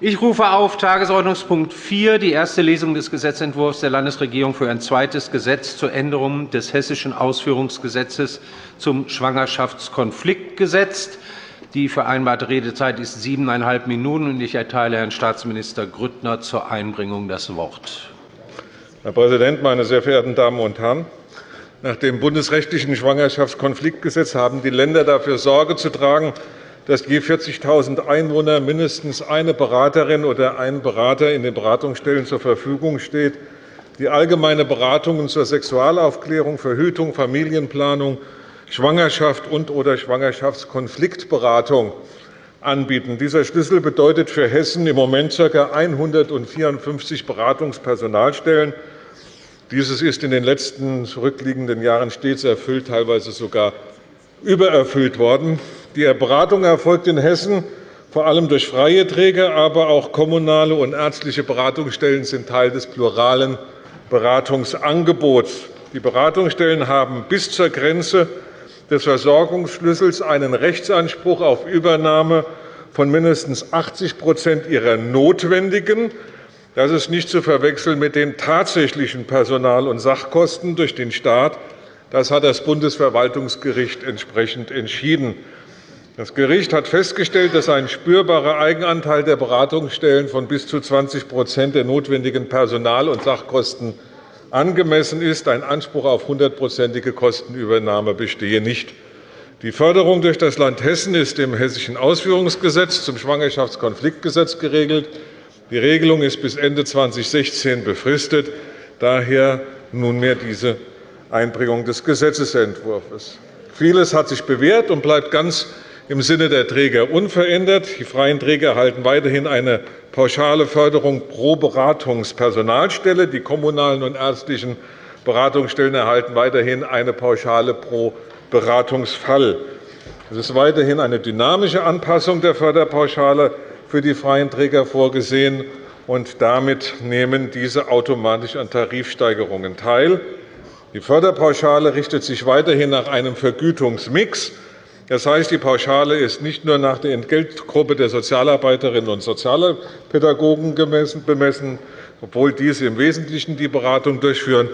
Ich rufe auf Tagesordnungspunkt 4, die erste Lesung des Gesetzentwurfs der Landesregierung für ein zweites Gesetz zur Änderung des Hessischen Ausführungsgesetzes zum Schwangerschaftskonfliktgesetz. Die vereinbarte Redezeit ist siebeneinhalb Minuten. Ich erteile Herrn Staatsminister Grüttner zur Einbringung das Wort. Herr Präsident, meine sehr verehrten Damen und Herren! Nach dem bundesrechtlichen Schwangerschaftskonfliktgesetz haben die Länder dafür Sorge zu tragen, dass je 40.000 Einwohner mindestens eine Beraterin oder ein Berater in den Beratungsstellen zur Verfügung steht, die allgemeine Beratungen zur Sexualaufklärung, Verhütung, Familienplanung, Schwangerschaft und/oder Schwangerschaftskonfliktberatung anbieten. Dieser Schlüssel bedeutet für Hessen im Moment ca. 154 Beratungspersonalstellen. Dieses ist in den letzten zurückliegenden Jahren stets erfüllt, teilweise sogar übererfüllt worden. Die Beratung erfolgt in Hessen vor allem durch freie Träger, aber auch kommunale und ärztliche Beratungsstellen sind Teil des pluralen Beratungsangebots. Die Beratungsstellen haben bis zur Grenze des Versorgungsschlüssels einen Rechtsanspruch auf Übernahme von mindestens 80% ihrer notwendigen das ist nicht zu verwechseln mit den tatsächlichen Personal- und Sachkosten durch den Staat. Das hat das Bundesverwaltungsgericht entsprechend entschieden. Das Gericht hat festgestellt, dass ein spürbarer Eigenanteil der Beratungsstellen von bis zu 20% der notwendigen Personal- und Sachkosten angemessen ist. Ein Anspruch auf hundertprozentige Kostenübernahme bestehe nicht. Die Förderung durch das Land Hessen ist im Hessischen Ausführungsgesetz zum Schwangerschaftskonfliktgesetz geregelt. Die Regelung ist bis Ende 2016 befristet. Daher nunmehr diese Einbringung des Gesetzentwurfs. Vieles hat sich bewährt und bleibt ganz im Sinne der Träger unverändert. Die freien Träger erhalten weiterhin eine pauschale Förderung pro Beratungspersonalstelle. Die kommunalen und ärztlichen Beratungsstellen erhalten weiterhin eine Pauschale pro Beratungsfall. Es ist weiterhin eine dynamische Anpassung der Förderpauschale für die freien Träger vorgesehen, und damit nehmen diese automatisch an Tarifsteigerungen teil. Die Förderpauschale richtet sich weiterhin nach einem Vergütungsmix das heißt, die Pauschale ist nicht nur nach der Entgeltgruppe der Sozialarbeiterinnen und Sozialpädagogen bemessen, obwohl diese im Wesentlichen die Beratung durchführen,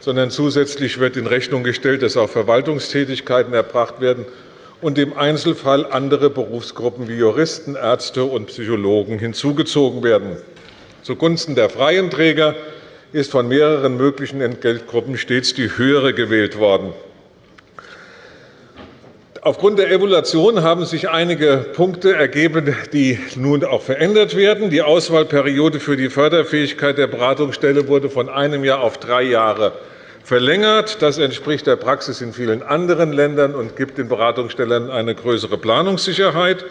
sondern zusätzlich wird in Rechnung gestellt, dass auch Verwaltungstätigkeiten erbracht werden und im Einzelfall andere Berufsgruppen wie Juristen, Ärzte und Psychologen hinzugezogen werden. Zugunsten der freien Träger ist von mehreren möglichen Entgeltgruppen stets die höhere gewählt worden. Aufgrund der Evaluation haben sich einige Punkte ergeben, die nun auch verändert werden. Die Auswahlperiode für die Förderfähigkeit der Beratungsstelle wurde von einem Jahr auf drei Jahre verlängert. Das entspricht der Praxis in vielen anderen Ländern und gibt den Beratungsstellen eine größere Planungssicherheit.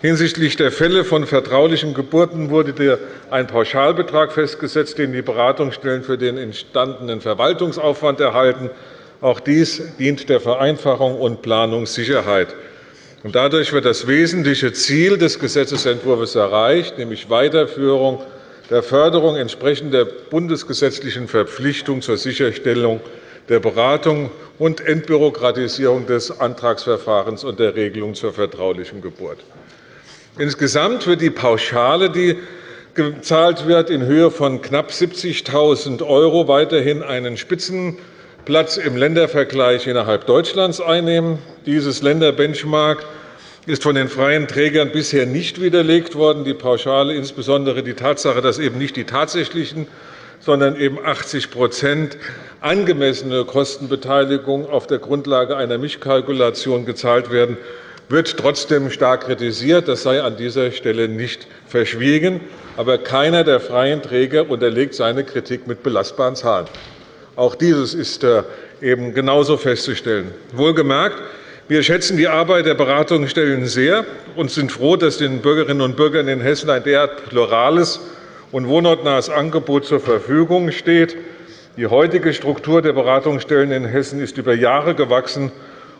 Hinsichtlich der Fälle von vertraulichen Geburten wurde ein Pauschalbetrag festgesetzt, den die Beratungsstellen für den entstandenen Verwaltungsaufwand erhalten. Auch dies dient der Vereinfachung und Planungssicherheit. Dadurch wird das wesentliche Ziel des Gesetzentwurfs erreicht, nämlich Weiterführung der Förderung entsprechend der bundesgesetzlichen Verpflichtung zur Sicherstellung der Beratung und Entbürokratisierung des Antragsverfahrens und der Regelung zur vertraulichen Geburt. Insgesamt wird die Pauschale, die gezahlt wird, in Höhe von knapp 70.000 € weiterhin einen Spitzen Platz im Ländervergleich innerhalb Deutschlands einnehmen. Dieses Länderbenchmark ist von den freien Trägern bisher nicht widerlegt worden. Die Pauschale, insbesondere die Tatsache, dass eben nicht die tatsächlichen, sondern eben 80% angemessene Kostenbeteiligung auf der Grundlage einer Mischkalkulation gezahlt werden, wird trotzdem stark kritisiert. Das sei an dieser Stelle nicht verschwiegen. Aber keiner der freien Träger unterlegt seine Kritik mit belastbaren Zahlen. Auch dieses ist äh, eben genauso festzustellen. Wohlgemerkt, wir schätzen die Arbeit der Beratungsstellen sehr und sind froh, dass den Bürgerinnen und Bürgern in Hessen ein derart plurales und wohnortnahes Angebot zur Verfügung steht. Die heutige Struktur der Beratungsstellen in Hessen ist über Jahre gewachsen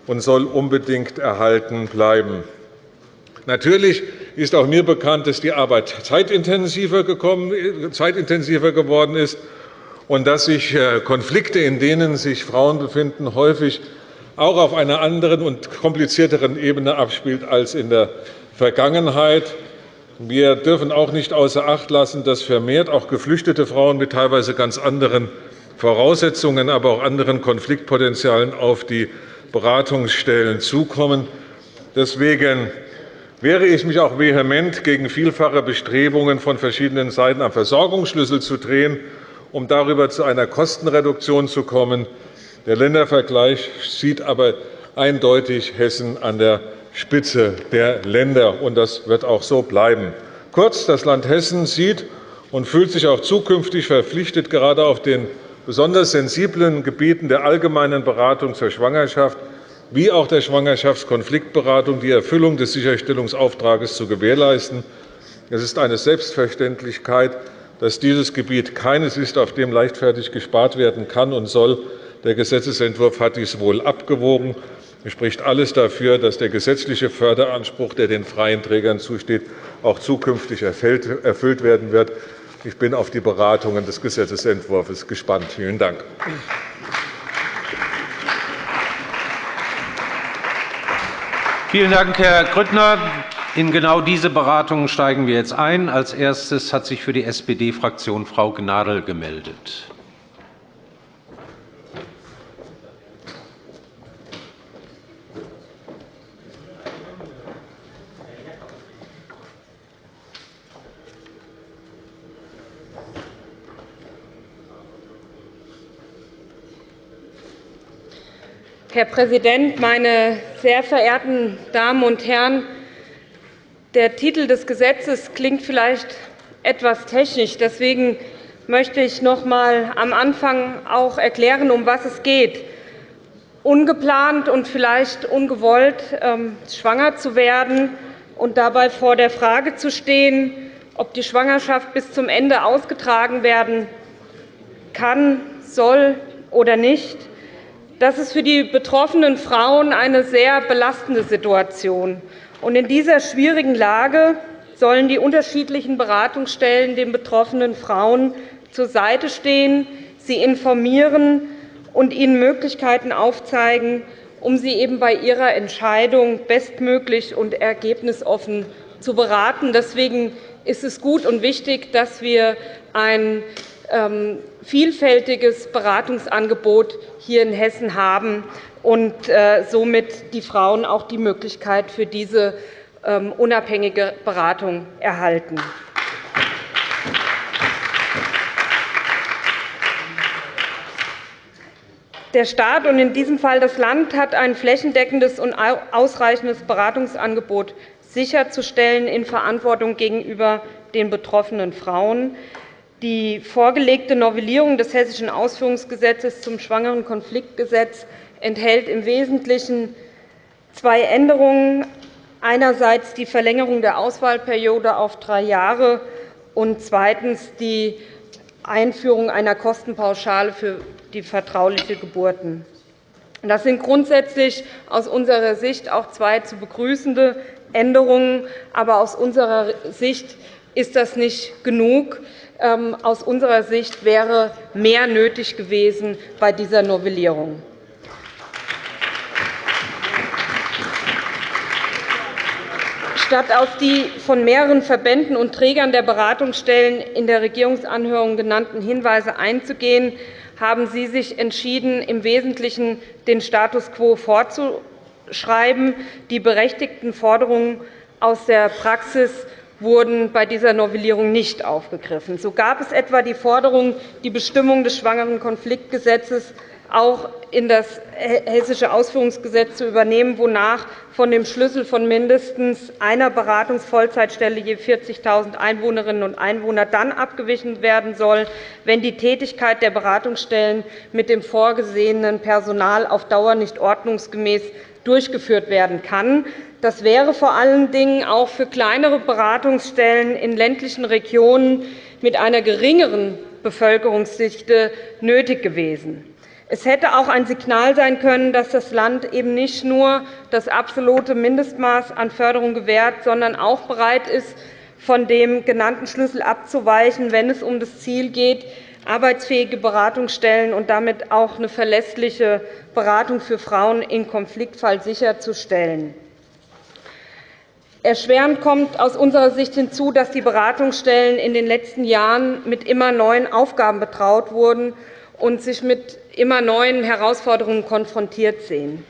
und soll unbedingt erhalten bleiben. Natürlich ist auch mir bekannt, dass die Arbeit zeitintensiver geworden ist und dass sich äh, Konflikte, in denen sich Frauen befinden, häufig auch auf einer anderen und komplizierteren Ebene abspielt als in der Vergangenheit. Wir dürfen auch nicht außer Acht lassen, dass vermehrt auch geflüchtete Frauen mit teilweise ganz anderen Voraussetzungen, aber auch anderen Konfliktpotenzialen auf die Beratungsstellen zukommen. Deswegen wehre ich mich auch vehement gegen vielfache Bestrebungen von verschiedenen Seiten, am Versorgungsschlüssel zu drehen, um darüber zu einer Kostenreduktion zu kommen. Der Ländervergleich sieht aber eindeutig Hessen an der Spitze der Länder, und das wird auch so bleiben. Kurz, das Land Hessen sieht und fühlt sich auch zukünftig verpflichtet, gerade auf den besonders sensiblen Gebieten der allgemeinen Beratung zur Schwangerschaft wie auch der Schwangerschaftskonfliktberatung die Erfüllung des Sicherstellungsauftrags zu gewährleisten. Es ist eine Selbstverständlichkeit, dass dieses Gebiet keines ist, auf dem leichtfertig gespart werden kann und soll. Der Gesetzentwurf hat dies wohl abgewogen. Es spricht alles dafür, dass der gesetzliche Förderanspruch, der den freien Trägern zusteht, auch zukünftig erfüllt werden wird. Ich bin auf die Beratungen des Gesetzentwurfs gespannt. Vielen Dank. Vielen Dank, Herr Grüttner. In genau diese Beratungen steigen wir jetzt ein. Als erstes hat sich für die SPD-Fraktion Frau Gnadl gemeldet. Herr Präsident, meine sehr verehrten Damen und Herren! Der Titel des Gesetzes klingt vielleicht etwas technisch. Deswegen möchte ich noch einmal am Anfang auch erklären, um was es geht. Ungeplant und vielleicht ungewollt ähm, schwanger zu werden und dabei vor der Frage zu stehen, ob die Schwangerschaft bis zum Ende ausgetragen werden kann, soll oder nicht, das ist für die betroffenen Frauen eine sehr belastende Situation. In dieser schwierigen Lage sollen die unterschiedlichen Beratungsstellen den betroffenen Frauen zur Seite stehen, sie informieren und ihnen Möglichkeiten aufzeigen, um sie eben bei ihrer Entscheidung bestmöglich und ergebnisoffen zu beraten. Deswegen ist es gut und wichtig, dass wir ein vielfältiges Beratungsangebot hier in Hessen haben und äh, somit die Frauen auch die Möglichkeit für diese ähm, unabhängige Beratung erhalten. Der Staat und in diesem Fall das Land hat ein flächendeckendes und ausreichendes Beratungsangebot sicherzustellen in Verantwortung gegenüber den betroffenen Frauen. Die vorgelegte Novellierung des Hessischen Ausführungsgesetzes zum Schwangerenkonfliktgesetz enthält im Wesentlichen zwei Änderungen. Einerseits die Verlängerung der Auswahlperiode auf drei Jahre und zweitens die Einführung einer Kostenpauschale für die vertrauliche Geburten. Das sind grundsätzlich aus unserer Sicht auch zwei zu begrüßende Änderungen. Aber aus unserer Sicht ist das nicht genug. Ähm, aus unserer Sicht wäre mehr nötig gewesen bei dieser Novellierung. Statt auf die von mehreren Verbänden und Trägern der Beratungsstellen in der Regierungsanhörung genannten Hinweise einzugehen, haben Sie sich entschieden, im Wesentlichen den Status quo fortzuschreiben. Die berechtigten Forderungen aus der Praxis wurden bei dieser Novellierung nicht aufgegriffen. So gab es etwa die Forderung, die Bestimmung des Schwangerenkonfliktgesetzes auch in das Hessische Ausführungsgesetz zu übernehmen, wonach von dem Schlüssel von mindestens einer Beratungsvollzeitstelle je 40.000 Einwohnerinnen und Einwohner dann abgewichen werden soll, wenn die Tätigkeit der Beratungsstellen mit dem vorgesehenen Personal auf Dauer nicht ordnungsgemäß durchgeführt werden kann. Das wäre vor allen Dingen auch für kleinere Beratungsstellen in ländlichen Regionen mit einer geringeren Bevölkerungsdichte nötig gewesen. Es hätte auch ein Signal sein können, dass das Land eben nicht nur das absolute Mindestmaß an Förderung gewährt, sondern auch bereit ist, von dem genannten Schlüssel abzuweichen, wenn es um das Ziel geht, arbeitsfähige Beratungsstellen und damit auch eine verlässliche Beratung für Frauen im Konfliktfall sicherzustellen. Erschwerend kommt aus unserer Sicht hinzu, dass die Beratungsstellen in den letzten Jahren mit immer neuen Aufgaben betraut wurden und sich mit immer neuen Herausforderungen konfrontiert sehen.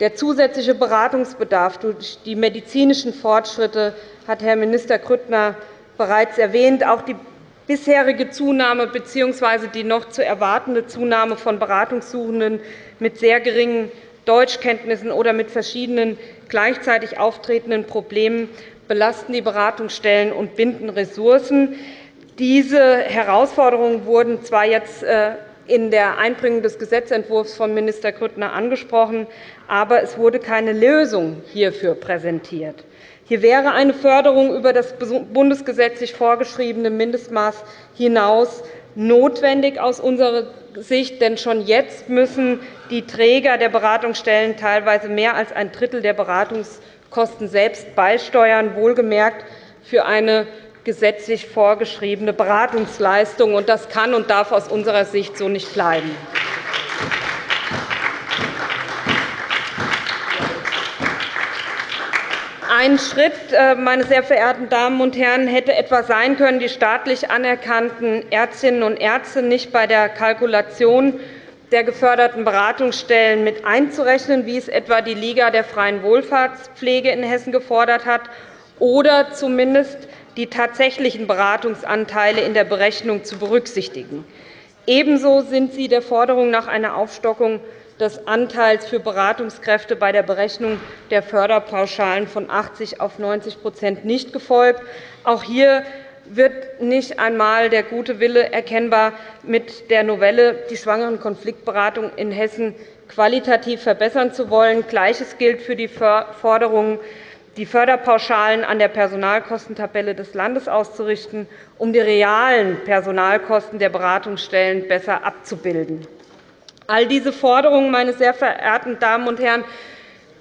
Der zusätzliche Beratungsbedarf durch die medizinischen Fortschritte hat Herr Minister Grüttner bereits erwähnt. Auch die bisherige Zunahme bzw. die noch zu erwartende Zunahme von Beratungssuchenden mit sehr geringen Deutschkenntnissen oder mit verschiedenen gleichzeitig auftretenden Problemen belasten die Beratungsstellen und binden Ressourcen. Diese Herausforderungen wurden zwar jetzt äh, in der Einbringung des Gesetzentwurfs von Minister Grüttner angesprochen, aber es wurde keine Lösung hierfür präsentiert. Hier wäre eine Förderung über das bundesgesetzlich vorgeschriebene Mindestmaß hinaus notwendig aus unserer Sicht, denn schon jetzt müssen die Träger der Beratungsstellen teilweise mehr als ein Drittel der Beratungskosten selbst beisteuern, wohlgemerkt für eine gesetzlich vorgeschriebene Beratungsleistung. Das kann und darf aus unserer Sicht so nicht bleiben. Ein Schritt, äh, meine sehr verehrten Damen und Herren, hätte etwa sein können, die staatlich anerkannten Ärztinnen und Ärzte nicht bei der Kalkulation der geförderten Beratungsstellen mit einzurechnen, wie es etwa die Liga der freien Wohlfahrtspflege in Hessen gefordert hat, oder zumindest die tatsächlichen Beratungsanteile in der Berechnung zu berücksichtigen. Ebenso sind Sie der Forderung nach einer Aufstockung des Anteils für Beratungskräfte bei der Berechnung der Förderpauschalen von 80 auf 90% nicht gefolgt. Auch hier wird nicht einmal der gute Wille erkennbar, mit der Novelle die Schwangerenkonfliktberatung in Hessen qualitativ verbessern zu wollen. Gleiches gilt für die Forderung, die Förderpauschalen an der Personalkostentabelle des Landes auszurichten, um die realen Personalkosten der Beratungsstellen besser abzubilden. All diese Forderungen, meine sehr verehrten Damen und Herren,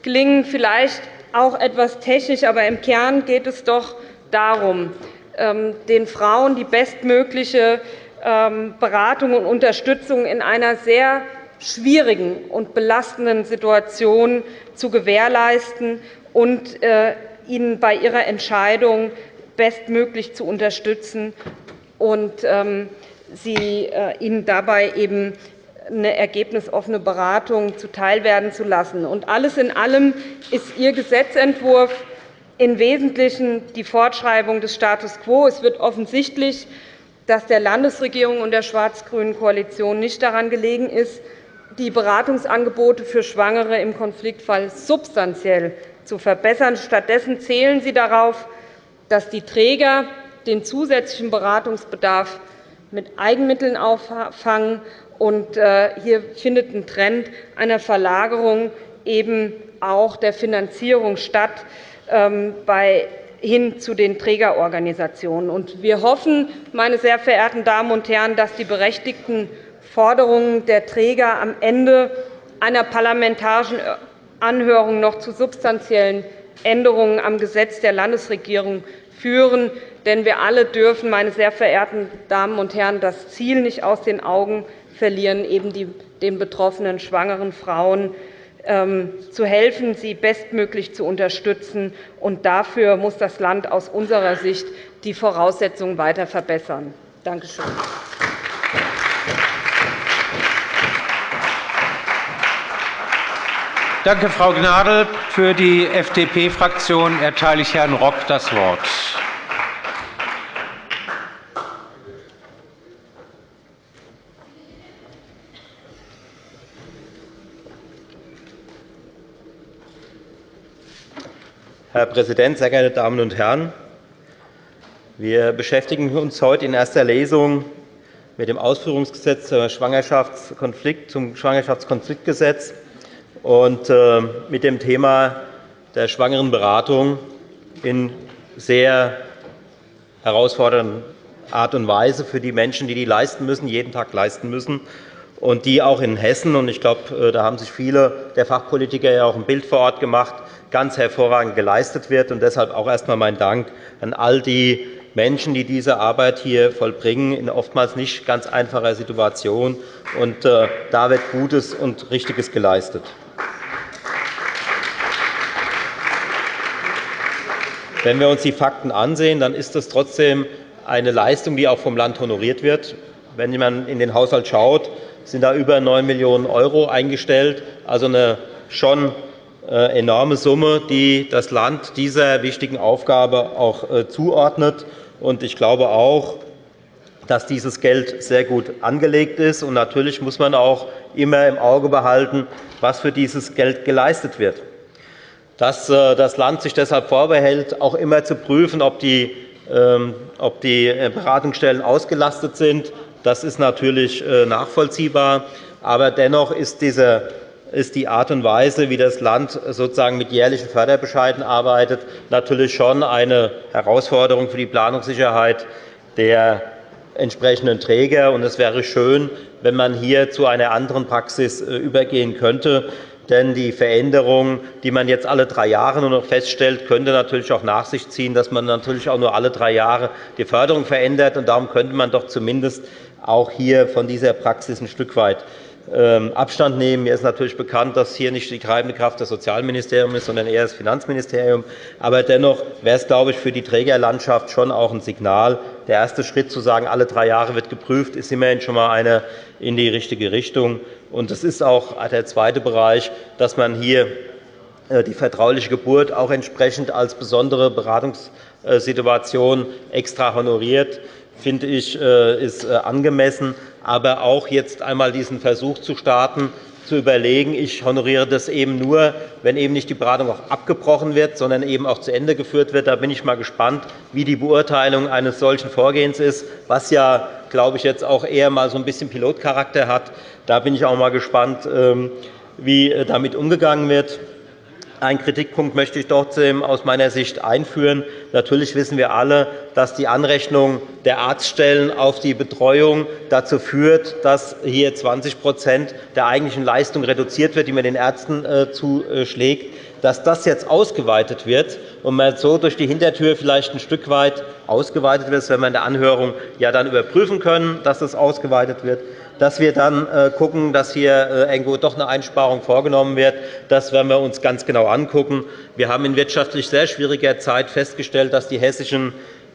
klingen vielleicht auch etwas technisch, aber im Kern geht es doch darum, ähm, den Frauen die bestmögliche ähm, Beratung und Unterstützung in einer sehr schwierigen und belastenden Situation zu gewährleisten und äh, ihnen bei ihrer Entscheidung bestmöglich zu unterstützen und ähm, äh, ihnen dabei eben eine ergebnisoffene Beratung zuteilwerden zu lassen. Und alles in allem ist Ihr Gesetzentwurf im Wesentlichen die Fortschreibung des Status quo. Es wird offensichtlich, dass der Landesregierung und der schwarz-grünen Koalition nicht daran gelegen ist, die Beratungsangebote für Schwangere im Konfliktfall substanziell zu verbessern. Stattdessen zählen Sie darauf, dass die Träger den zusätzlichen Beratungsbedarf mit Eigenmitteln auffangen äh, hier findet ein Trend einer Verlagerung eben auch der Finanzierung statt ähm, hin zu den Trägerorganisationen. Wir hoffen, meine sehr verehrten Damen und Herren, dass die berechtigten Forderungen der Träger am Ende einer parlamentarischen Anhörung noch zu substanziellen Änderungen am Gesetz der Landesregierung führen. Denn wir alle dürfen, meine sehr verehrten Damen und Herren, das Ziel nicht aus den Augen verlieren, eben den betroffenen schwangeren Frauen ähm, zu helfen, sie bestmöglich zu unterstützen. Und dafür muss das Land aus unserer Sicht die Voraussetzungen weiter verbessern. Danke schön. Danke, Frau Gnadl. Für die FDP-Fraktion erteile ich Herrn Rock das Wort. Herr Präsident, sehr geehrte Damen und Herren! Wir beschäftigen uns heute in erster Lesung mit dem Ausführungsgesetz zum Schwangerschaftskonfliktgesetz und äh, mit dem Thema der Schwangerenberatung in sehr herausfordernder Art und Weise für die Menschen, die die leisten müssen, jeden Tag leisten müssen, und die auch in Hessen, und ich glaube, äh, da haben sich viele der Fachpolitiker ja auch ein Bild vor Ort gemacht, ganz hervorragend geleistet wird. Und deshalb auch erst einmal mein Dank an all die Menschen, die diese Arbeit hier vollbringen, in oftmals nicht ganz einfacher Situation. Und äh, da wird Gutes und Richtiges geleistet. Wenn wir uns die Fakten ansehen, dann ist das trotzdem eine Leistung, die auch vom Land honoriert wird. Wenn man in den Haushalt schaut, sind da über 9 Millionen € eingestellt, also eine schon äh, enorme Summe, die das Land dieser wichtigen Aufgabe auch äh, zuordnet. Ich glaube auch, dass dieses Geld sehr gut angelegt ist. natürlich muss man auch immer im Auge behalten, was für dieses Geld geleistet wird. Dass äh, das Land sich deshalb vorbehält, auch immer zu prüfen, ob die ähm, Beratungsstellen ausgelastet sind, das ist natürlich nachvollziehbar. Aber dennoch ist diese ist die Art und Weise, wie das Land sozusagen mit jährlichen Förderbescheiden arbeitet, natürlich schon eine Herausforderung für die Planungssicherheit der entsprechenden Träger. Es wäre schön, wenn man hier zu einer anderen Praxis äh, übergehen könnte. Denn die Veränderung, die man jetzt alle drei Jahre nur noch feststellt, könnte natürlich auch nach sich ziehen, dass man natürlich auch nur alle drei Jahre die Förderung verändert. Darum könnte man doch zumindest auch hier von dieser Praxis ein Stück weit ähm, Abstand nehmen. Mir ist natürlich bekannt, dass hier nicht die treibende Kraft das Sozialministerium ist, sondern eher das Finanzministerium. Aber dennoch wäre es, glaube ich, für die Trägerlandschaft schon auch ein Signal. Der erste Schritt, zu sagen, alle drei Jahre wird geprüft, ist immerhin schon einmal eine in die richtige Richtung. Und es ist auch der zweite Bereich, dass man hier äh, die vertrauliche Geburt auch entsprechend als besondere Beratungssituation extra honoriert finde ich, äh, ist äh, angemessen. Aber auch jetzt einmal diesen Versuch zu starten, zu überlegen, ich honoriere das eben nur, wenn eben nicht die Beratung auch abgebrochen wird, sondern eben auch zu Ende geführt wird. Da bin ich mal gespannt, wie die Beurteilung eines solchen Vorgehens ist, was ja, glaube ich, jetzt auch eher mal so ein bisschen Pilotcharakter hat. Da bin ich auch mal gespannt, ähm, wie äh, damit umgegangen wird. Einen Kritikpunkt möchte ich trotzdem aus meiner Sicht einführen. Natürlich wissen wir alle, dass die Anrechnung der Arztstellen auf die Betreuung dazu führt, dass hier 20% der eigentlichen Leistung reduziert wird, die man den Ärzten äh, zuschlägt. Dass das jetzt ausgeweitet wird und man so durch die Hintertür vielleicht ein Stück weit ausgeweitet wird, das werden wir in der Anhörung ja dann überprüfen können, dass es ausgeweitet wird dass wir dann äh, dass hier äh, irgendwo doch eine Einsparung vorgenommen wird. Das werden wir uns ganz genau anschauen. Wir haben in wirtschaftlich sehr schwieriger Zeit festgestellt, dass die hessischen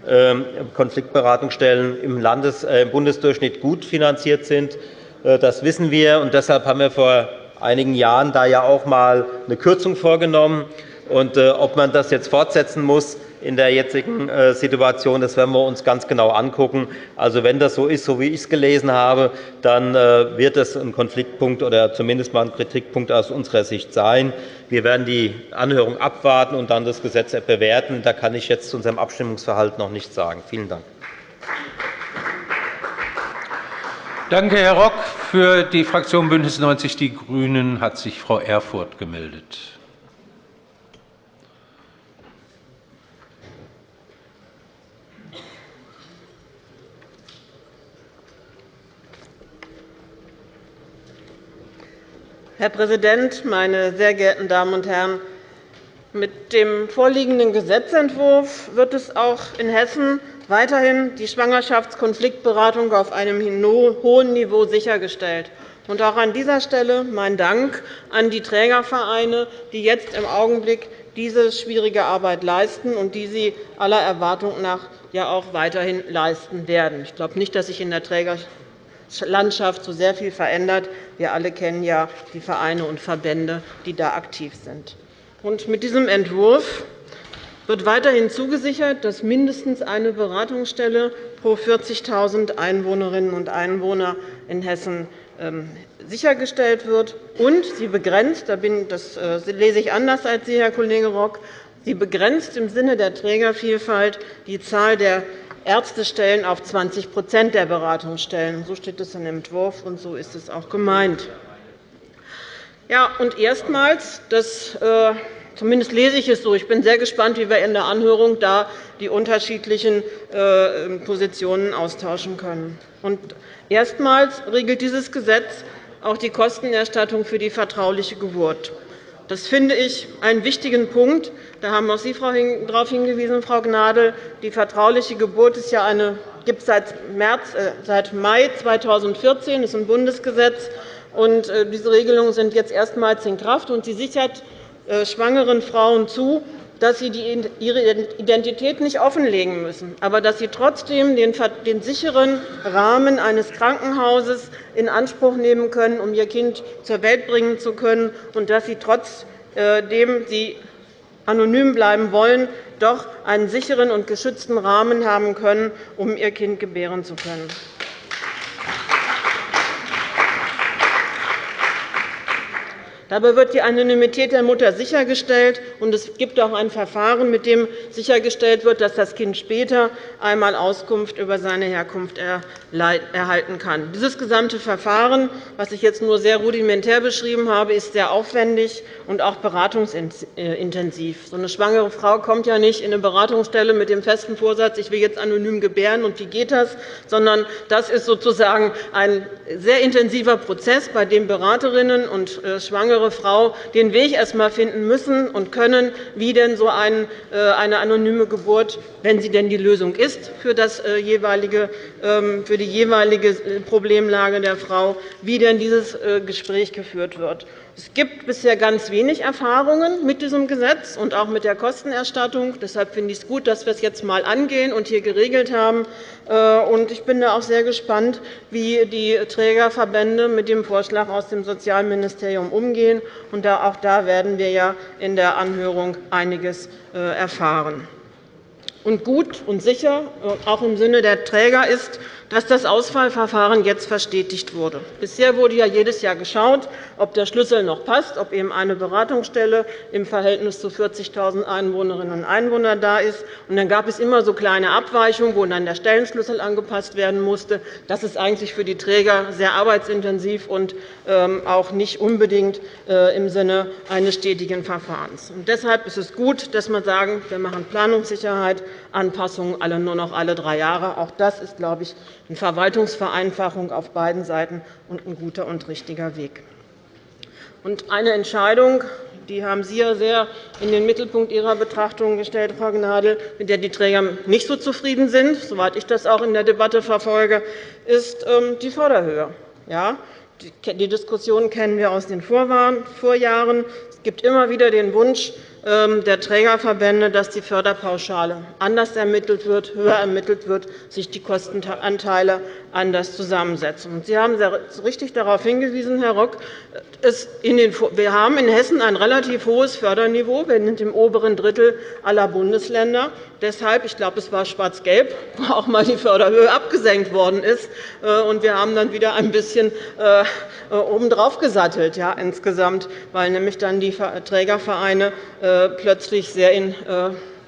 ähm, Konfliktberatungsstellen im, äh, im Bundesdurchschnitt gut finanziert sind. Das wissen wir. und Deshalb haben wir vor einigen Jahren da ja auch einmal eine Kürzung vorgenommen. Und, ob man das jetzt fortsetzen muss, in der jetzigen äh, Situation. Das werden wir uns ganz genau anschauen. Also, wenn das so ist, so wie ich es gelesen habe, dann äh, wird es ein Konfliktpunkt oder zumindest mal ein Kritikpunkt aus unserer Sicht sein. Wir werden die Anhörung abwarten und dann das Gesetz bewerten. Da kann ich jetzt zu unserem Abstimmungsverhalten noch nichts sagen. Vielen Dank. Danke, Herr Rock. Für die Fraktion BÜNDNIS 90 die GRÜNEN hat sich Frau Erfurth gemeldet. Herr Präsident, meine sehr geehrten Damen und Herren! Mit dem vorliegenden Gesetzentwurf wird es auch in Hessen weiterhin die Schwangerschaftskonfliktberatung auf einem hohen Niveau sichergestellt. Auch an dieser Stelle mein Dank an die Trägervereine, die jetzt im Augenblick diese schwierige Arbeit leisten und die sie aller Erwartung nach ja auch weiterhin leisten werden. Ich glaube nicht, dass sich in der Träger Landschaft so sehr viel verändert. Wir alle kennen ja die Vereine und Verbände, die da aktiv sind. mit diesem Entwurf wird weiterhin zugesichert, dass mindestens eine Beratungsstelle pro 40.000 Einwohnerinnen und Einwohner in Hessen ähm, sichergestellt wird. Und sie begrenzt, das äh, lese ich anders als Sie, Herr Kollege Rock, sie begrenzt im Sinne der Trägervielfalt die Zahl der Ärztestellen auf 20% der Beratungsstellen. So steht es im Entwurf, und so ist es auch gemeint. Ja, und erstmals, das, äh, zumindest lese ich es so, ich bin sehr gespannt, wie wir in der Anhörung da die unterschiedlichen äh, Positionen austauschen können. Und erstmals regelt dieses Gesetz auch die Kostenerstattung für die vertrauliche Geburt. Das finde ich einen wichtigen Punkt. Da haben auch Sie darauf hingewiesen, Frau Gnadl. Die vertrauliche Geburt ist ja eine, gibt es seit, März, äh, seit Mai 2014. Das ist ein Bundesgesetz. Und äh, diese Regelungen sind jetzt erstmals in Kraft. Und sie sichert äh, schwangeren Frauen zu, dass sie ihre Identität nicht offenlegen müssen, aber dass sie trotzdem den sicheren Rahmen eines Krankenhauses in Anspruch nehmen können, um ihr Kind zur Welt bringen zu können, und dass sie trotzdem sie anonym bleiben wollen, doch einen sicheren und geschützten Rahmen haben können, um ihr Kind gebären zu können. Dabei wird die Anonymität der Mutter sichergestellt, und es gibt auch ein Verfahren, mit dem sichergestellt wird, dass das Kind später einmal Auskunft über seine Herkunft erhalten kann. Dieses gesamte Verfahren, das ich jetzt nur sehr rudimentär beschrieben habe, ist sehr aufwendig und auch beratungsintensiv. So eine schwangere Frau kommt ja nicht in eine Beratungsstelle mit dem festen Vorsatz, ich will jetzt anonym gebären, und wie geht das, sondern das ist sozusagen ein sehr intensiver Prozess, bei dem Beraterinnen und äh, Schwangere schwangere Frau den Weg erst einmal finden müssen und können, wie denn so äh, eine anonyme Geburt, wenn sie denn die Lösung ist für, das äh, jeweilige, ähm, für die jeweilige äh, Problemlage der Frau, wie denn dieses Gespräch geführt wird. Es gibt bisher ganz wenig Erfahrungen mit diesem Gesetz und auch mit der Kostenerstattung. Deshalb finde ich es gut, dass wir es jetzt einmal angehen und hier geregelt haben. Äh, ich bin auch sehr gespannt, wie die Trägerverbände mit dem Vorschlag aus dem Sozialministerium umgehen. Auch da werden wir in der Anhörung einiges äh, erfahren gut und sicher, äh, auch im Sinne der Träger, ist, dass das Auswahlverfahren jetzt verstetigt wurde. Bisher wurde ja jedes Jahr geschaut, ob der Schlüssel noch passt, ob eben eine Beratungsstelle im Verhältnis zu 40.000 Einwohnerinnen und Einwohnern da ist. Und dann gab es immer so kleine Abweichungen, wo dann der Stellenschlüssel angepasst werden musste. Das ist eigentlich für die Träger sehr arbeitsintensiv und ähm, auch nicht unbedingt äh, im Sinne eines stetigen Verfahrens. Und deshalb ist es gut, dass wir sagen, wir machen Planungssicherheit, Anpassungen alle nur noch alle drei Jahre. Auch das ist, glaube ich, eine Verwaltungsvereinfachung auf beiden Seiten und ein guter und richtiger Weg. Eine Entscheidung, die haben Sie ja sehr in den Mittelpunkt Ihrer Betrachtung gestellt, Frau Gnadl, mit der die Träger nicht so zufrieden sind, soweit ich das auch in der Debatte verfolge, ist ähm, die Förderhöhe. Ja, die Diskussion kennen wir aus den Vorjahren. Es gibt immer wieder den Wunsch, der Trägerverbände, dass die Förderpauschale anders ermittelt wird, höher ermittelt wird, sich die Kostenanteile anders zusammensetzen. Sie haben sehr richtig darauf hingewiesen, Herr Rock, wir haben in Hessen ein relativ hohes Förderniveau. Wir sind im oberen Drittel aller Bundesländer. Deshalb, ich glaube, es war schwarz-gelb, wo auch einmal die Förderhöhe abgesenkt worden ist. Äh, und wir haben dann wieder ein bisschen äh, äh, obendrauf gesattelt, ja, insgesamt, weil nämlich dann die Trägervereine plötzlich sehr in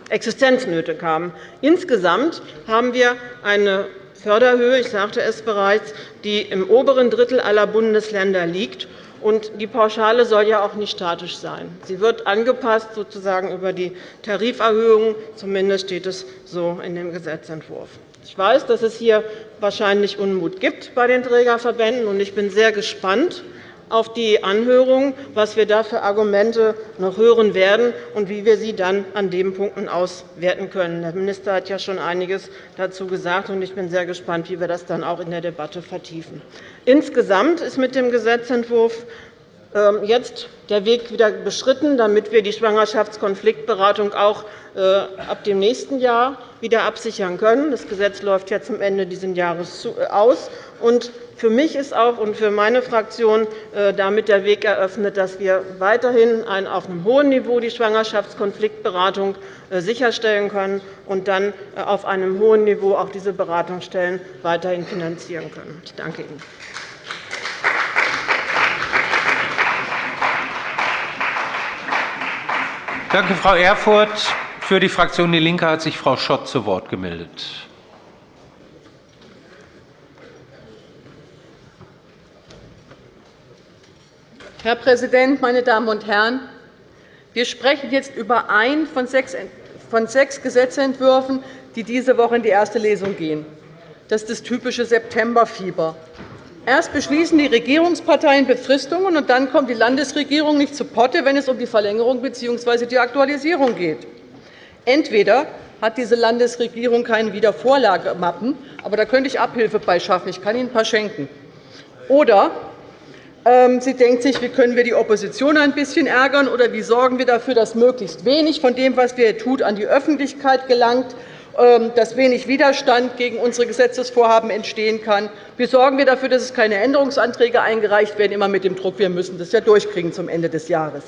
Existenznöte kamen. Insgesamt haben wir eine Förderhöhe, ich sagte es bereits, die im oberen Drittel aller Bundesländer liegt. Und die Pauschale soll ja auch nicht statisch sein. Sie wird angepasst sozusagen über die Tariferhöhungen. Zumindest steht es so in dem Gesetzentwurf. Ich weiß, dass es hier wahrscheinlich Unmut gibt bei den Trägerverbänden, und ich bin sehr gespannt, auf die Anhörung, was wir da für Argumente noch hören werden und wie wir sie dann an den Punkten auswerten können. Der Minister hat ja schon einiges dazu gesagt, und ich bin sehr gespannt, wie wir das dann auch in der Debatte vertiefen. Insgesamt ist mit dem Gesetzentwurf ähm, jetzt der Weg wieder beschritten, damit wir die Schwangerschaftskonfliktberatung auch äh, ab dem nächsten Jahr wieder absichern können. Das Gesetz läuft ja zum Ende dieses Jahres äh, aus. Für mich ist auch und für meine Fraktion äh, damit der Weg eröffnet, dass wir weiterhin auf einem hohen Niveau die Schwangerschaftskonfliktberatung sicherstellen können und dann auf einem hohen Niveau auch diese Beratungsstellen weiterhin finanzieren können. Ich danke Ihnen. Danke, Frau Erfurth. Für die Fraktion DIE LINKE hat sich Frau Schott zu Wort gemeldet. Herr Präsident, meine Damen und Herren! Wir sprechen jetzt über einen von sechs Gesetzentwürfen, die diese Woche in die erste Lesung gehen. Das ist das typische Septemberfieber. Erst beschließen die Regierungsparteien Befristungen, und dann kommt die Landesregierung nicht zu Potte, wenn es um die Verlängerung bzw. die Aktualisierung geht. Entweder hat diese Landesregierung keine Wiedervorlagemappen, aber da könnte ich Abhilfe bei schaffen. Ich kann Ihnen ein paar schenken. Oder sie denkt sich, wie können wir die Opposition ein bisschen ärgern, oder wie sorgen wir dafür, dass möglichst wenig von dem, was wir tun, an die Öffentlichkeit gelangt, ähm, dass wenig Widerstand gegen unsere Gesetzesvorhaben entstehen kann. Wie sorgen wir dafür, dass es keine Änderungsanträge eingereicht werden, immer mit dem Druck, wir müssen das ja durchkriegen zum Ende des Jahres.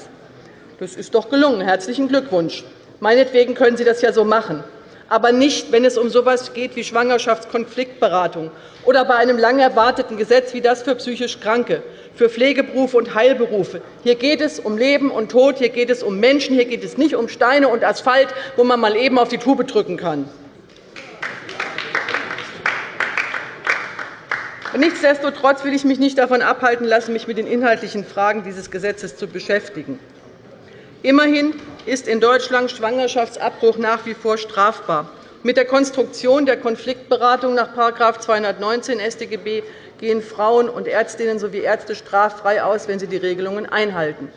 Das ist doch gelungen. Herzlichen Glückwunsch. Meinetwegen können Sie das ja so machen aber nicht, wenn es um so etwas geht wie Schwangerschaftskonfliktberatung oder bei einem lang erwarteten Gesetz wie das für psychisch Kranke, für Pflegeberufe und Heilberufe. Hier geht es um Leben und Tod, hier geht es um Menschen, hier geht es nicht um Steine und Asphalt, wo man mal eben auf die Tube drücken kann. Nichtsdestotrotz will ich mich nicht davon abhalten lassen, mich mit den inhaltlichen Fragen dieses Gesetzes zu beschäftigen. Immerhin ist in Deutschland Schwangerschaftsabbruch nach wie vor strafbar. Mit der Konstruktion der Konfliktberatung nach § 219 StGB gehen Frauen und Ärztinnen sowie Ärzte straffrei aus, wenn sie die Regelungen einhalten.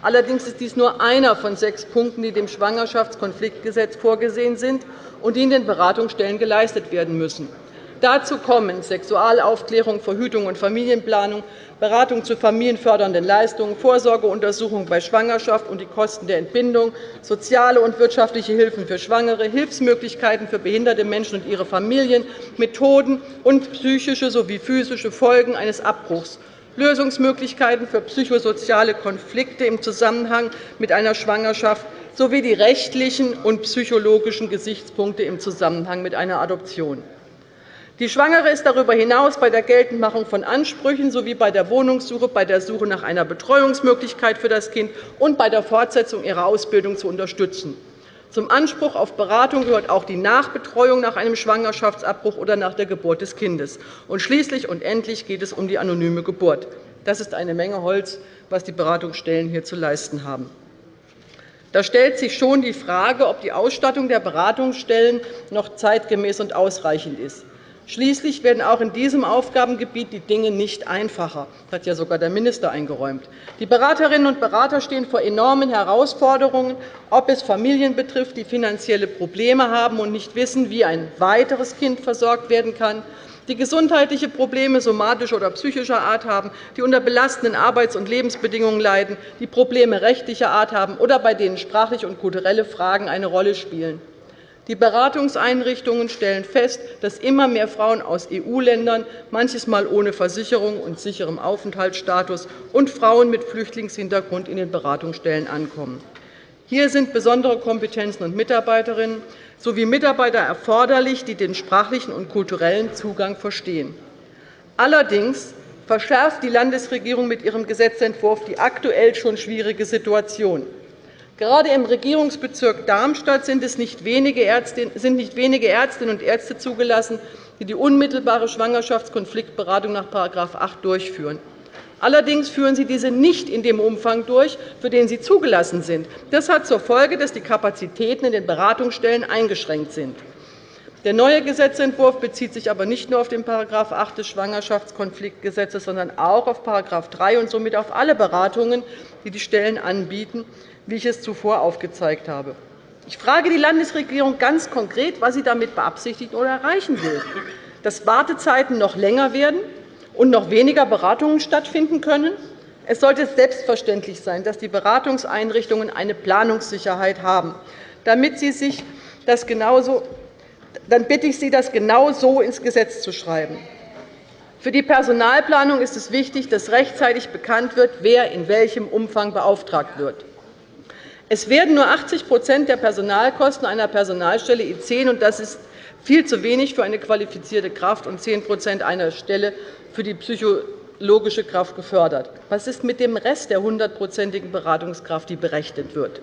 Allerdings ist dies nur einer von sechs Punkten, die dem Schwangerschaftskonfliktgesetz vorgesehen sind und die in den Beratungsstellen geleistet werden müssen. Dazu kommen Sexualaufklärung, Verhütung und Familienplanung, Beratung zu familienfördernden Leistungen, Vorsorgeuntersuchung bei Schwangerschaft und die Kosten der Entbindung, soziale und wirtschaftliche Hilfen für Schwangere, Hilfsmöglichkeiten für behinderte Menschen und ihre Familien, Methoden und psychische sowie physische Folgen eines Abbruchs, Lösungsmöglichkeiten für psychosoziale Konflikte im Zusammenhang mit einer Schwangerschaft sowie die rechtlichen und psychologischen Gesichtspunkte im Zusammenhang mit einer Adoption. Die Schwangere ist darüber hinaus bei der Geltendmachung von Ansprüchen sowie bei der Wohnungssuche, bei der Suche nach einer Betreuungsmöglichkeit für das Kind und bei der Fortsetzung ihrer Ausbildung zu unterstützen. Zum Anspruch auf Beratung gehört auch die Nachbetreuung nach einem Schwangerschaftsabbruch oder nach der Geburt des Kindes. Und schließlich und endlich geht es um die anonyme Geburt. Das ist eine Menge Holz, was die Beratungsstellen hier zu leisten haben. Da stellt sich schon die Frage, ob die Ausstattung der Beratungsstellen noch zeitgemäß und ausreichend ist. Schließlich werden auch in diesem Aufgabengebiet die Dinge nicht einfacher. Das hat ja sogar der Minister eingeräumt. Die Beraterinnen und Berater stehen vor enormen Herausforderungen, ob es Familien betrifft, die finanzielle Probleme haben und nicht wissen, wie ein weiteres Kind versorgt werden kann, die gesundheitliche Probleme somatischer oder psychischer Art haben, die unter belastenden Arbeits- und Lebensbedingungen leiden, die Probleme rechtlicher Art haben oder bei denen sprachliche und kulturelle Fragen eine Rolle spielen. Die Beratungseinrichtungen stellen fest, dass immer mehr Frauen aus EU-Ländern, manches Mal ohne Versicherung und sicherem Aufenthaltsstatus, und Frauen mit Flüchtlingshintergrund in den Beratungsstellen ankommen. Hier sind besondere Kompetenzen und Mitarbeiterinnen sowie Mitarbeiter erforderlich, die den sprachlichen und kulturellen Zugang verstehen. Allerdings verschärft die Landesregierung mit ihrem Gesetzentwurf die aktuell schon schwierige Situation. Gerade im Regierungsbezirk Darmstadt sind es nicht wenige Ärztinnen und Ärzte zugelassen, die die unmittelbare Schwangerschaftskonfliktberatung nach § 8 durchführen. Allerdings führen sie diese nicht in dem Umfang durch, für den sie zugelassen sind. Das hat zur Folge, dass die Kapazitäten in den Beratungsstellen eingeschränkt sind. Der neue Gesetzentwurf bezieht sich aber nicht nur auf den § 8 des Schwangerschaftskonfliktgesetzes, sondern auch auf § 3 und somit auf alle Beratungen, die die Stellen anbieten, wie ich es zuvor aufgezeigt habe. Ich frage die Landesregierung ganz konkret, was sie damit beabsichtigt oder erreichen will. Dass Wartezeiten noch länger werden und noch weniger Beratungen stattfinden können? Es sollte selbstverständlich sein, dass die Beratungseinrichtungen eine Planungssicherheit haben. Damit sie sich das genauso, dann bitte ich Sie, das genau so ins Gesetz zu schreiben. Für die Personalplanung ist es wichtig, dass rechtzeitig bekannt wird, wer in welchem Umfang beauftragt wird. Es werden nur 80% der Personalkosten einer Personalstelle I10, und das ist viel zu wenig für eine qualifizierte Kraft, und 10% einer Stelle für die psychologische Kraft gefördert. Was ist mit dem Rest der 100-prozentigen Beratungskraft, die berechnet wird?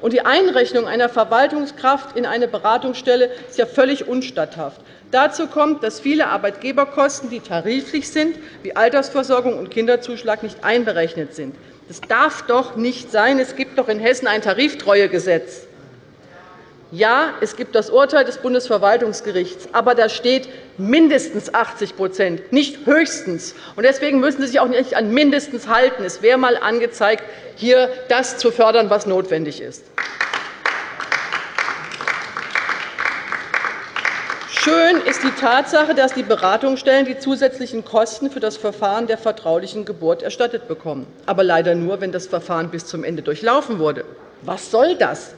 Und die Einrechnung einer Verwaltungskraft in eine Beratungsstelle ist ja völlig unstatthaft. Dazu kommt, dass viele Arbeitgeberkosten, die tariflich sind, wie Altersversorgung und Kinderzuschlag, nicht einberechnet sind. Das darf doch nicht sein. Es gibt doch in Hessen ein Tariftreuegesetz. Ja, es gibt das Urteil des Bundesverwaltungsgerichts, aber da steht mindestens 80% nicht höchstens. Deswegen müssen Sie sich auch nicht an mindestens halten. Es wäre einmal angezeigt, hier das zu fördern, was notwendig ist. Schön ist die Tatsache, dass die Beratungsstellen die zusätzlichen Kosten für das Verfahren der vertraulichen Geburt erstattet bekommen, aber leider nur, wenn das Verfahren bis zum Ende durchlaufen wurde. Was soll das?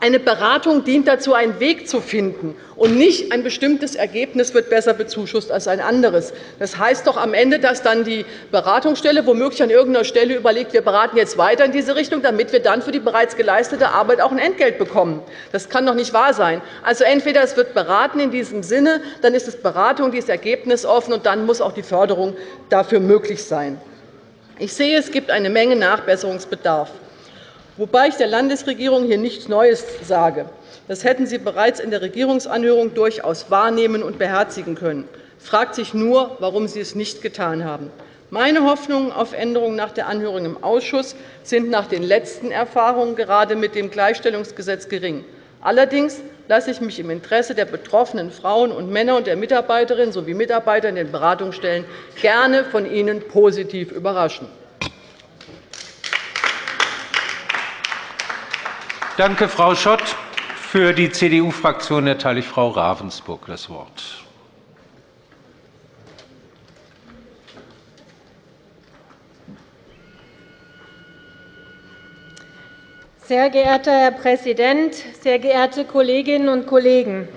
Eine Beratung dient dazu, einen Weg zu finden, und nicht ein bestimmtes Ergebnis wird besser bezuschusst als ein anderes. Das heißt doch am Ende, dass dann die Beratungsstelle womöglich an irgendeiner Stelle überlegt, wir beraten jetzt weiter in diese Richtung, damit wir dann für die bereits geleistete Arbeit auch ein Entgelt bekommen. Das kann doch nicht wahr sein. Also entweder es wird beraten in diesem Sinne, dann ist es Beratung, die ist ergebnisoffen, und dann muss auch die Förderung dafür möglich sein. Ich sehe, es gibt eine Menge Nachbesserungsbedarf wobei ich der Landesregierung hier nichts Neues sage. Das hätten Sie bereits in der Regierungsanhörung durchaus wahrnehmen und beherzigen können. fragt sich nur, warum Sie es nicht getan haben. Meine Hoffnungen auf Änderungen nach der Anhörung im Ausschuss sind nach den letzten Erfahrungen gerade mit dem Gleichstellungsgesetz gering. Allerdings lasse ich mich im Interesse der betroffenen Frauen und Männer und der Mitarbeiterinnen sowie Mitarbeiter in den Beratungsstellen gerne von Ihnen positiv überraschen. Danke, Frau Schott. Für die CDU-Fraktion erteile ich Frau Ravensburg das Wort. Sehr geehrter Herr Präsident, sehr geehrte Kolleginnen und Kollegen!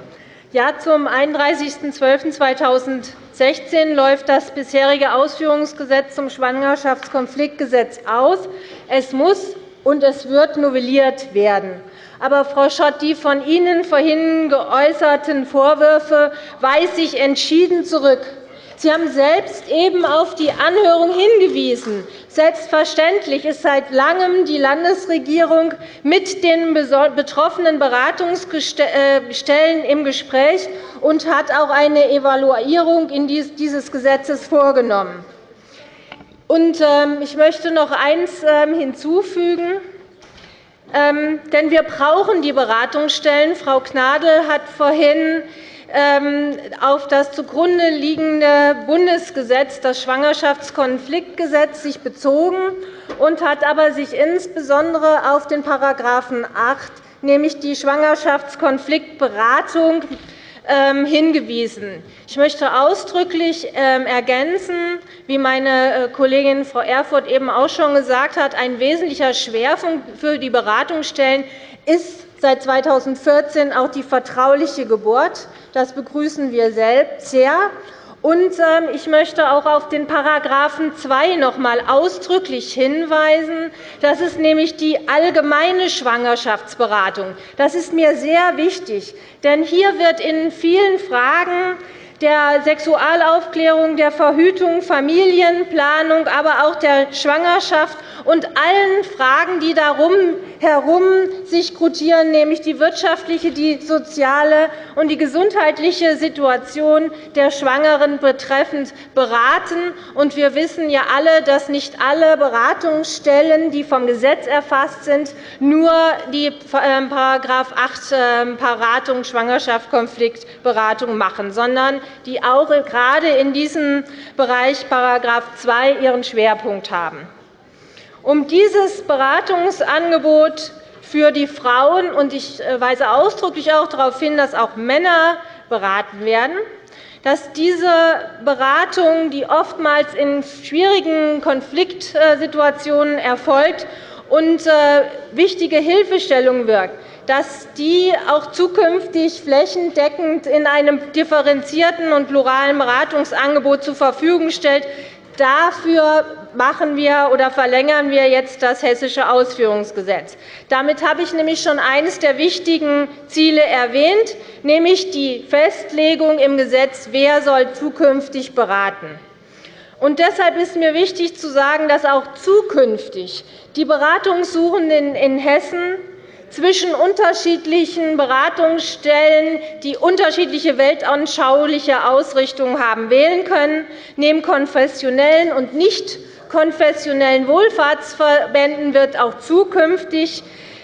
Ja, zum 31.12.2016 läuft das bisherige Ausführungsgesetz zum Schwangerschaftskonfliktgesetz aus. Es muss und es wird novelliert werden. Aber, Frau Schott, die von Ihnen vorhin geäußerten Vorwürfe weise ich entschieden zurück. Sie haben selbst eben auf die Anhörung hingewiesen. Selbstverständlich ist seit Langem die Landesregierung mit den betroffenen Beratungsstellen im Gespräch und hat auch eine Evaluierung dieses Gesetzes vorgenommen. Ähm, ich möchte noch eines ähm, hinzufügen. Ähm, denn wir brauchen die Beratungsstellen. Frau Gnadl hat vorhin auf das zugrunde liegende Bundesgesetz, das Schwangerschaftskonfliktgesetz, sich bezogen und hat aber sich insbesondere auf den § 8, nämlich die Schwangerschaftskonfliktberatung, hingewiesen. Ich möchte ausdrücklich ähm, ergänzen, wie meine äh, Kollegin Frau Erfurth eben auch schon gesagt hat, ein wesentlicher Schwerpunkt für die Beratungsstellen ist seit 2014 auch die vertrauliche Geburt. Das begrüßen wir sehr. Und ähm, ich möchte auch auf den § 2 noch einmal ausdrücklich hinweisen. Das ist nämlich die allgemeine Schwangerschaftsberatung. Das ist mir sehr wichtig. Denn hier wird in vielen Fragen der Sexualaufklärung, der Verhütung, Familienplanung, aber auch der Schwangerschaft und allen Fragen, die darum herum sich gruppieren, nämlich die wirtschaftliche, die soziale und die gesundheitliche Situation der Schwangeren betreffend, beraten. Wir wissen ja alle, dass nicht alle Beratungsstellen, die vom Gesetz erfasst sind, nur die § 8 ähm, Beratung, Schwangerschaft, Konfliktberatung machen, sondern die auch gerade in diesem Bereich § 2 ihren Schwerpunkt haben. Um dieses Beratungsangebot für die Frauen – und ich äh, weise ausdrücklich auch darauf hin, dass auch Männer beraten werden – dass diese Beratung, die oftmals in schwierigen Konfliktsituationen erfolgt und äh, wichtige Hilfestellung wirkt, dass die auch zukünftig flächendeckend in einem differenzierten und pluralen Beratungsangebot zur Verfügung stellt. Dafür machen wir oder verlängern wir jetzt das Hessische Ausführungsgesetz. Damit habe ich nämlich schon eines der wichtigen Ziele erwähnt, nämlich die Festlegung im Gesetz, wer soll zukünftig beraten. Und deshalb ist mir wichtig zu sagen, dass auch zukünftig die Beratungssuchenden in Hessen zwischen unterschiedlichen Beratungsstellen, die unterschiedliche weltanschauliche Ausrichtungen haben, wählen können. Neben konfessionellen und nicht konfessionellen Wohlfahrtsverbänden wird auch zukünftig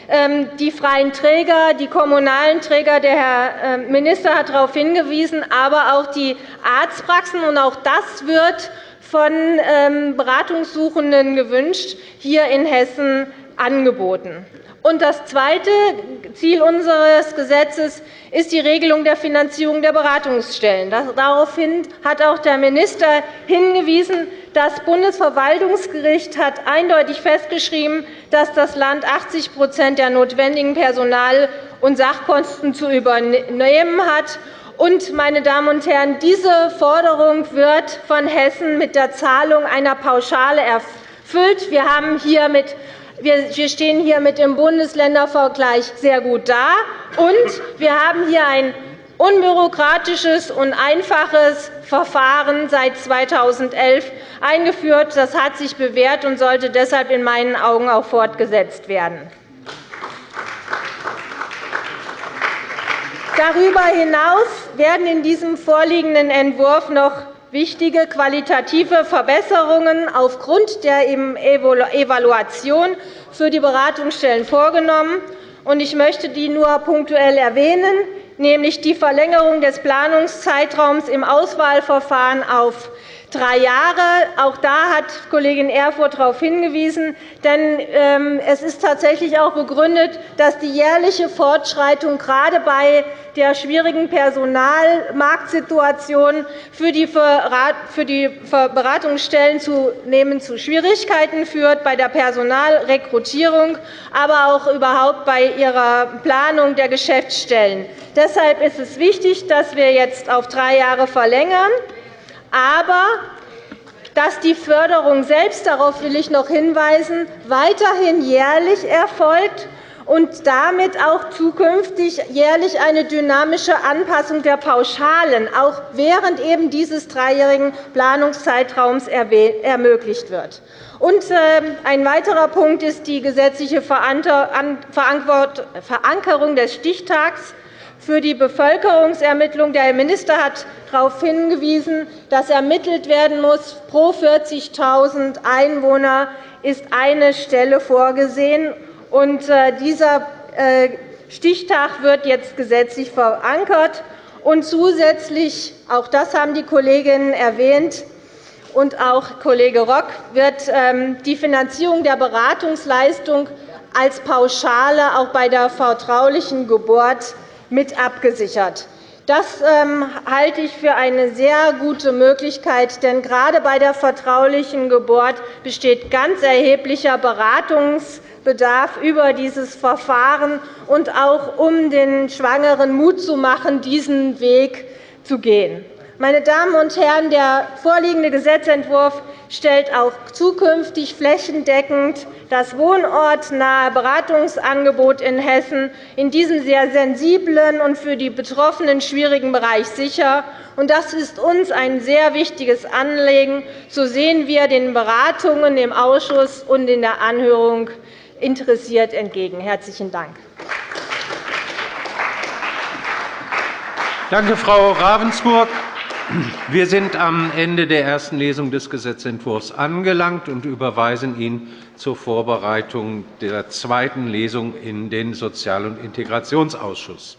ähm, die freien Träger, die kommunalen Träger, der Herr ähm, Minister hat darauf hingewiesen, aber auch die Arztpraxen. Und auch das wird von ähm, Beratungssuchenden gewünscht, hier in Hessen angeboten. Und das zweite Ziel unseres Gesetzes ist die Regelung der Finanzierung der Beratungsstellen. Daraufhin hat auch der Minister hingewiesen, das Bundesverwaltungsgericht hat eindeutig festgeschrieben, dass das Land 80% der notwendigen Personal- und Sachkosten zu übernehmen hat. Und, meine Damen und Herren, diese Forderung wird von Hessen mit der Zahlung einer Pauschale erfüllt. Wir haben hier mit wir stehen hier mit dem Bundesländervergleich sehr gut da, und wir haben hier ein unbürokratisches und einfaches Verfahren seit 2011 eingeführt. Das hat sich bewährt und sollte deshalb in meinen Augen auch fortgesetzt werden. Darüber hinaus werden in diesem vorliegenden Entwurf noch wichtige qualitative Verbesserungen aufgrund der Evaluation für die Beratungsstellen vorgenommen. Ich möchte die nur punktuell erwähnen, nämlich die Verlängerung des Planungszeitraums im Auswahlverfahren auf drei Jahre. Auch da hat Kollegin Erfurth darauf hingewiesen. Denn ähm, es ist tatsächlich auch begründet, dass die jährliche Fortschreitung gerade bei der schwierigen Personalmarktsituation für die Beratungsstellen zunehmend zu Schwierigkeiten führt bei der Personalrekrutierung, aber auch überhaupt bei ihrer Planung der Geschäftsstellen. Deshalb ist es wichtig, dass wir jetzt auf drei Jahre verlängern aber dass die Förderung selbst, darauf will ich noch hinweisen, weiterhin jährlich erfolgt und damit auch zukünftig jährlich eine dynamische Anpassung der Pauschalen auch während eben dieses dreijährigen Planungszeitraums ermöglicht wird. Und ähm, ein weiterer Punkt ist die gesetzliche Verankerung des Stichtags für die Bevölkerungsermittlung. Der Herr Minister hat darauf hingewiesen, dass ermittelt werden muss. Pro 40.000 Einwohner ist eine Stelle vorgesehen. Äh, dieser äh, Stichtag wird jetzt gesetzlich verankert. Und zusätzlich, auch das haben die Kolleginnen erwähnt, und auch Kollege Rock, wird ähm, die Finanzierung der Beratungsleistung als Pauschale auch bei der vertraulichen Geburt mit abgesichert. Das ähm, halte ich für eine sehr gute Möglichkeit, denn gerade bei der vertraulichen Geburt besteht ganz erheblicher Beratungsbedarf über dieses Verfahren und auch um den Schwangeren Mut zu machen, diesen Weg zu gehen. Meine Damen und Herren, der vorliegende Gesetzentwurf stellt auch zukünftig flächendeckend das wohnortnahe Beratungsangebot in Hessen in diesem sehr sensiblen und für die Betroffenen schwierigen Bereich sicher. Das ist uns ein sehr wichtiges Anliegen. So sehen wir den Beratungen im Ausschuss und in der Anhörung interessiert entgegen. – Herzlichen Dank. Danke, Frau Ravensburg. Wir sind am Ende der ersten Lesung des Gesetzentwurfs angelangt und überweisen ihn zur Vorbereitung der zweiten Lesung in den Sozial- und Integrationsausschuss.